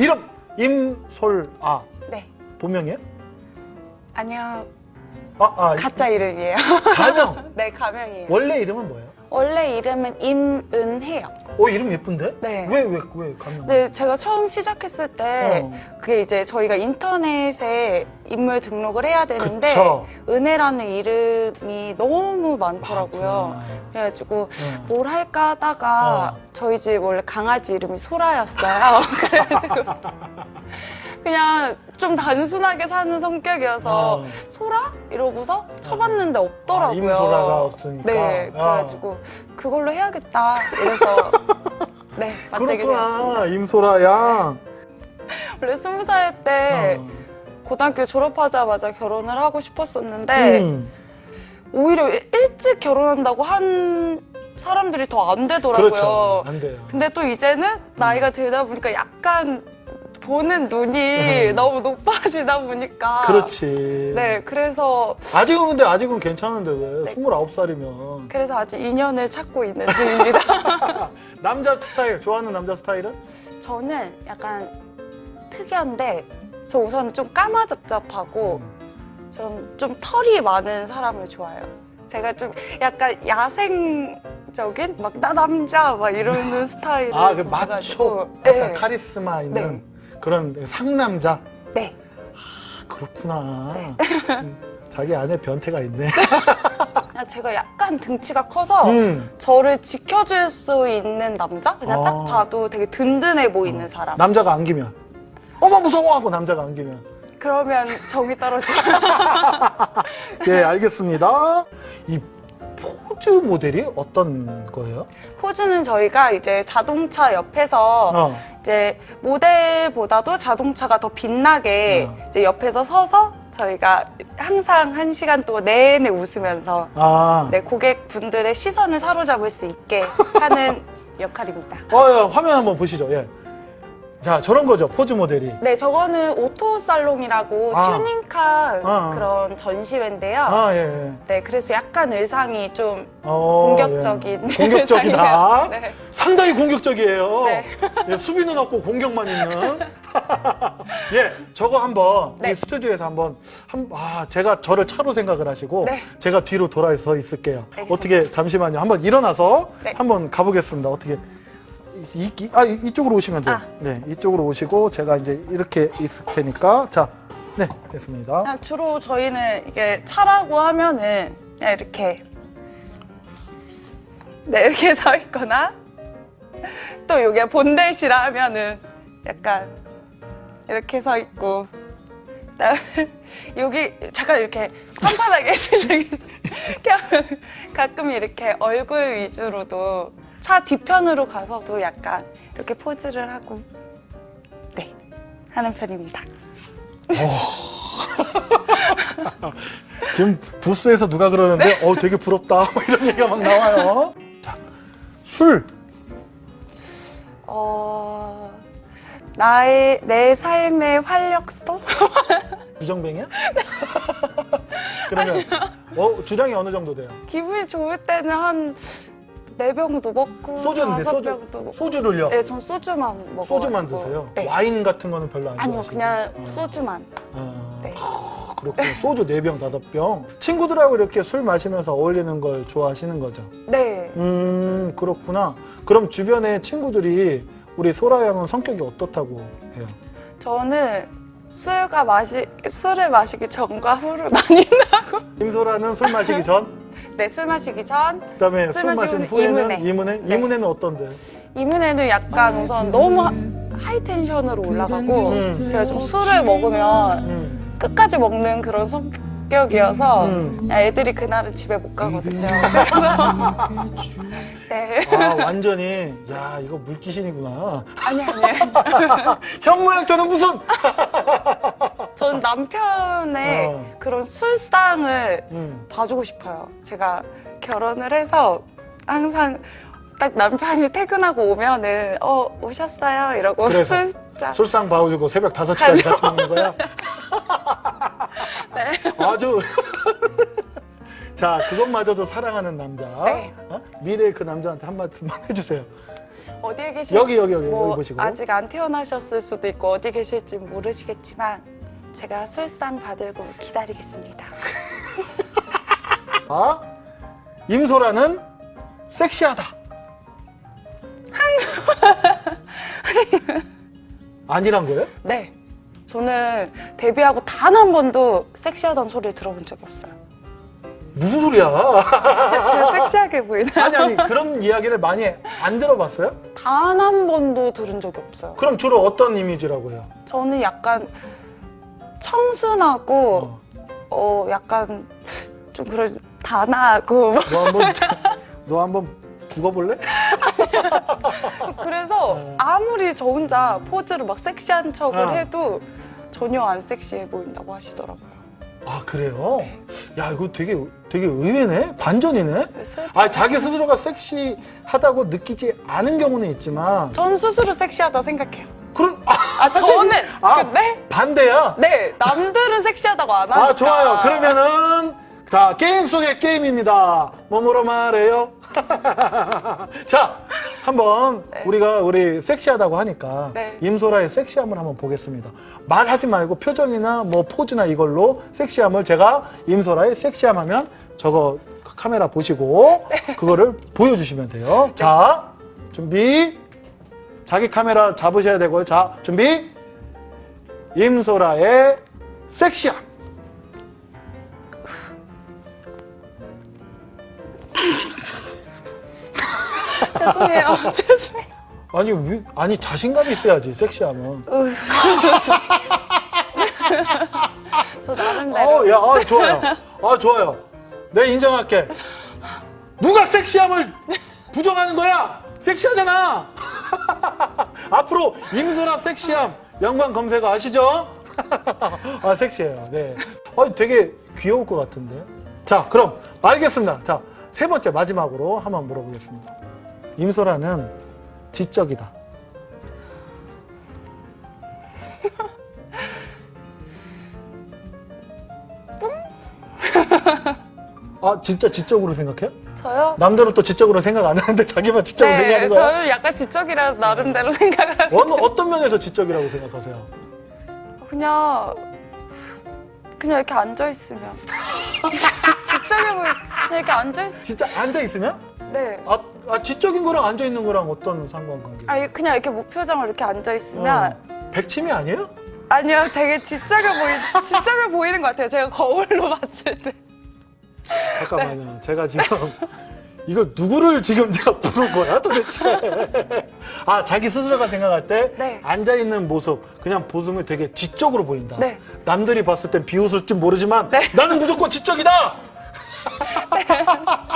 이름 임솔아 네. 본명이에요? 아니요. 아, 아 가짜 이름이에요. 가명. 네, 가명이에요. 원래 이름은 뭐예요? 원래 이름은 임은혜요. 어 이름 예쁜데? 네. 왜왜왜 가명? 네, 제가 처음 시작했을 때 어. 그게 이제 저희가 인터넷에 인물 등록을 해야 되는데 그쵸. 은혜라는 이름이 너무 많더라고요. 많구나. 그래가지고 어. 뭘 할까 하다가 어. 저희 집 원래 강아지 이름이 소라였어요. 그래가지고 그냥 좀 단순하게 사는 성격이어서 어. 소라? 이러고서 쳐봤는데 없더라고요. 아, 임소라가 없으니까. 네, 어. 그래가지고 그걸로 해야겠다. 이래서 네, 만들게 되었습니다. 임소라 양. 원래 스무 살때 어. 고등학교 졸업하자마자 결혼을 하고 싶었었는데 음, 오히려 일찍 결혼한다고 한 사람들이 더 안 되더라고요. 그렇죠. 안 돼요. 근데 또 이제는 나이가 들다 보니까 약간 보는 눈이 음. 너무 높아지다 보니까 그렇지. 네, 그래서 아직은 근데 아직은 괜찮은데 왜? 네. 29살이면. 그래서 아직 인연을 찾고 있는 중입니다. 남자 스타일, 좋아하는 남자 스타일은? 저는 약간 특이한데 저 우선 좀 까마잡잡하고 음. 전좀 털이 많은 사람을 좋아해요. 제가 좀 약간 야생적인 막 나 남자 막 이러는 스타일을 아, 그. 마초, 약간 네. 카리스마 있는 그런 상남자? 네. 그렇구나. 음, 자기 안에 변태가 있네. 그냥 제가 약간 등치가 커서 음, 저를 지켜줄 수 있는 남자? 그냥 아. 딱 봐도 되게 든든해 보이는 사람. 남자가 안기면. 어머, 무서워! 하고 남자가 안기면. 그러면 정이 떨어져요. 예, 알겠습니다. 이 포즈 모델이 어떤 거예요? 포즈는 저희가 이제 자동차 옆에서 어. 이제 모델보다도 자동차가 더 빛나게 어. 이제 옆에서 서서 저희가 항상 한 시간 동안 내내 웃으면서 아. 네, 고객분들의 시선을 사로잡을 수 있게 하는 역할입니다. 어, 예, 화면 한번 보시죠. 예. 자, 저런 거죠. 포즈 모델이. 네, 저거는 Auto Salon이라고 아. 튜닝카 아. 그런 전시회인데요. 아, 예, 예. 네, 그래서 약간 의상이 좀 어, 공격적인 예. 공격적이다. 네. 상당히 공격적이에요. 네. 예, 수비는 없고 공격만 있는. 예, 저거 한번 네. 이 스튜디오에서 한번 한, 아, 제가 저를 차로 생각을 하시고 네. 제가 뒤로 돌아서 있을게요. 알겠습니다. 어떻게 잠시만요. 한번 일어나서 네. 한번 가보겠습니다. 어떻게 이, 이- 아, 이- 이쪽으로 오시면 돼요. 아. 네, 이쪽으로 오시고 제가 이제 이렇게 있을 테니까 자, 네, 됐습니다. 그냥 주로 저희는 이게 차라고 하면은 그냥 이렇게 네 이렇게 서 있거나 또 이게 본대시라 하면은 약간 이렇게 서 있고 여기 잠깐 이렇게 판판하게 하면 가끔 이렇게 얼굴 위주로도 차 뒤편으로 가서도 약간 이렇게 포즈를 하고 네 하는 편입니다. 지금 부스에서 누가 그러는데 어 되게 부럽다 뭐 이런 얘기가 막 나와요. 자, 술. 어, 나의, 내 삶의 활력소? 주정뱅이야? 그러면 어, 주량이 어느 정도 돼요? 기분이 좋을 때는 한 네 병도 먹고, 소주인데 다섯 소주 병도 먹고. 소주를요? 네, 전 소주만 먹어요. 소주만 드세요? 네. 와인 같은 거는 별로 안 아니요, 좋아하시고? 그냥 어. 소주만. 어, 네. 그렇군요. 소주 4병, 5병. 친구들하고 이렇게 술 마시면서 어울리는 걸 좋아하시는 거죠? 네. 음, 그렇구나. 그럼 주변에 친구들이 우리 소라 양은 성격이 어떻다고 해요? 저는 술과 마시, 술을 마시기 전과 후로 나뉜다고. 임소라는 술 마시기 전, 네, 술 마시기 전. 그다음에 술 술 마신 후에는 이문에. 이문에? 네. 이문에는 어떤데? 이문에는 약간 우선 너무 하- 하이 텐션으로 올라가고, 음. 제가 좀 술을 먹으면 음. 끝까지 먹는 그런 성격 이어서 음. 그냥 애들이 그날은 집에 못 가거든요. 그래서 네 아 완전히 야 이거 물귀신이구나. 아니 아니 형 모양 저는 무슨? 저는 남편의 어. 그런 술상을 음. 봐주고 싶어요. 제가 결혼을 해서 항상 딱 남편이 퇴근하고 오면은 어 오셨어요 이러고 그래서 술 잔 술상 봐주고 새벽 5시까지 같이 먹는 거야? 네. 아주 자 그것마저도 사랑하는 남자 네. 어? 미래의 그 남자한테 한마디만 해주세요 어디에 계실 여기 여기 여기 뭐 여기 보시고. 아직 안 태어나셨을 수도 있고 어디 계실지 모르시겠지만 제가 술상 받들고 기다리겠습니다. 아, 임소라는 섹시하다. 아니란 거예요? 네. 저는 데뷔하고 단 한 번도 섹시하다는 소리를 들어본 적이 없어요. 무슨 소리야? 제가 섹시하게 보이나요? 아니 아니 그런 이야기를 많이 안 들어봤어요? 단 한 번도 들은 적이 없어요. 그럼 주로 어떤 이미지라고 해요? 저는 약간 청순하고 어. 어, 약간 좀 그런 단아하고 너 한번 너 한번 죽어볼래? 어. 아무리 저 혼자 포즈를 막 섹시한 척을 어. 해도 전혀 안 섹시해 보인다고 하시더라고요. 아 그래요? 야 이거 되게 되게 의외네 반전이네. 그래서 아 자기 스스로가 섹시하다고 느끼지 않은 경우는 있지만 전 스스로 섹시하다 생각해요. 그런 아, 아 저는 아. 근데 반대야. 네 남들은 섹시하다고 안 하니까 아 좋아요. 그러면은 자 게임 속의 게임입니다. 뭐뭐로 말해요. 자 한번 네. 우리가 우리 섹시하다고 하니까 네. 임소라의 섹시함을 한번 보겠습니다. 말하지 말고 표정이나 뭐 포즈나 이걸로 섹시함을 제가 임소라의 섹시함 하면 저거 카메라 보시고 네. 그거를 보여주시면 돼요. 자 준비 자기 카메라 잡으셔야 되고요. 자 준비 임소라의 섹시함. 죄송해요 죄송해요. 아니 왜- 아니 자신감이 있어야지 섹시함은. 으. 저 나름대로 어, 야, 아, 좋아요. 아, 좋아요. 내 인정할게. 누가 섹시함을 부정하는 거야? 섹시하잖아. 앞으로 임소라 섹시함 연관 검색어 아시죠? 아, 섹시해요. 네. 어, 되게 귀여울 것 같은데. 자, 그럼 알겠습니다. 자, 세 번째 마지막으로 한번 물어보겠습니다. 임소라는 지적이다. 아, 진짜 지적으로 생각해요? 저요? 남들은 또 지적으로 생각 안 하는데 자기만 지적으로 네, 생각하는 거야? 저는 약간 지적이라 나름대로 생각을 어느, 어떤 면에서 지적이라고 생각하세요? 그냥 그냥 이렇게 앉아 있으면 보이 그냥 이렇게 앉아 있. 진짜 앉아 있으면? 네. 아, 아 지적인 거랑 앉아 있는 거랑 어떤 상관관계? 아니 그냥 이렇게 무표정으로 이렇게 앉아 있으면 어, 백치미 아니에요? 아니요 되게 지적해 보이 지적해 보이는 것 같아요. 제가 거울로 봤을 때. 잠깐만요. 제가 지금 이걸 누구를 지금 내가 부른 거야 도대체? 아 자기 스스로가 생각할 때 네. 앉아 있는 모습 그냥 보면 되게 지적으로 보인다. 네. 남들이 봤을 땐 비웃을지 모르지만 네. 나는 무조건 지적이다.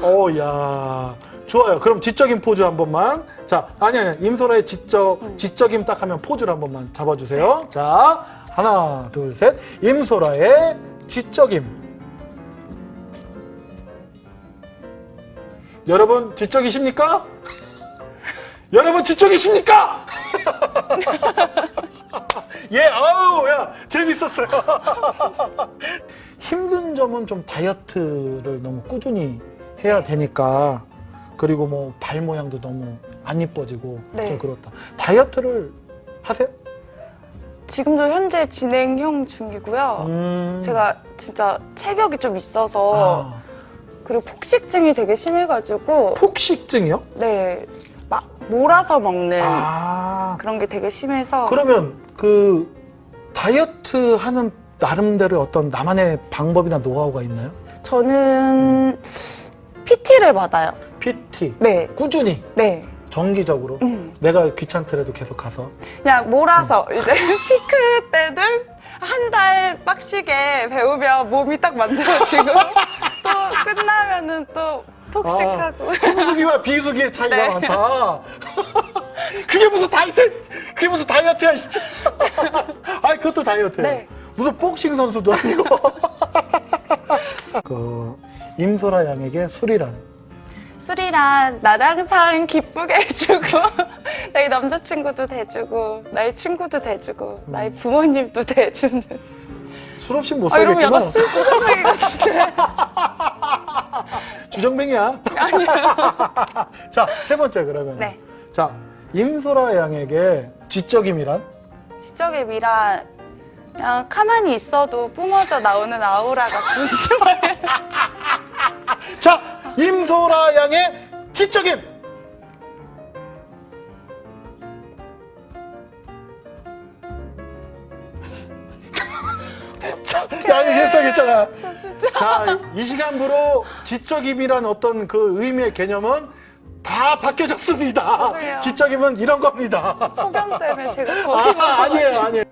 어, 야. 좋아요. 그럼 지적인 포즈 한 번만. 자, 아니, 아니, 임소라의 지적, 음. 지적임 딱 하면 포즈를 한 번만 잡아주세요. 자, 하나, 둘, 셋. 임소라의 지적임. 여러분, 지적이십니까? 여러분, 지적이십니까? 예, 아우, 야, 재밌었어요. 힘든 점은 좀 다이어트를 너무 꾸준히 해야 되니까 그리고 뭐 발 모양도 너무 안 이뻐지고 네. 좀 그렇다. 다이어트를 하세요? 지금도 현재 진행형 중이고요. 음. 제가 진짜 체격이 좀 있어서 아, 그리고 폭식증이 되게 심해가지고 폭식증이요? 네 막 몰아서 먹는 아, 그런 게 되게 심해서 그러면 그 다이어트 하는 나름대로 어떤 나만의 방법이나 노하우가 있나요? 저는 PT를 받아요. PT 네, 꾸준히 네. 정기적으로 음. 내가 귀찮더라도 계속 가서 그냥 몰아서 이제 피크 때는 한 달 빡시게 배우면 몸이 딱 만들어지고 또 끝나면은 또 폭식하고 성수기와 비수기의 차이가 네. 많다. 그게 무슨 다이어트? 그게 무슨 다이어트야, 진짜. 아니, 그것도 다이어트예요. 네. 무슨 복싱 선수도 아니고. 그 임소라 양에게 술이란 술이란 나를 항상 기쁘게 해주고 나의 남자친구도 대주고 나의 친구도 대주고 나의 부모님도 대주는 술 없이 못아 이러면 살겠구나. 약간 술 주정뱅이 같은데 주정뱅이야. 자, 세 번째 그러면. 네. 자, 임소라 양에게 지적임이란? 지적의 미란 그냥 가만히 있어도 뿜어져 나오는 아우라 같은 말이에요. 자, 임소라 양의 지적임. 저 진짜 자, 이 시간부로 지적임이란 어떤 그 의미의 개념은 다 바뀌어졌습니다. 지적임은 이런 겁니다. 소변 때문에 제가 겁이 아. 아니에요, 아니에요.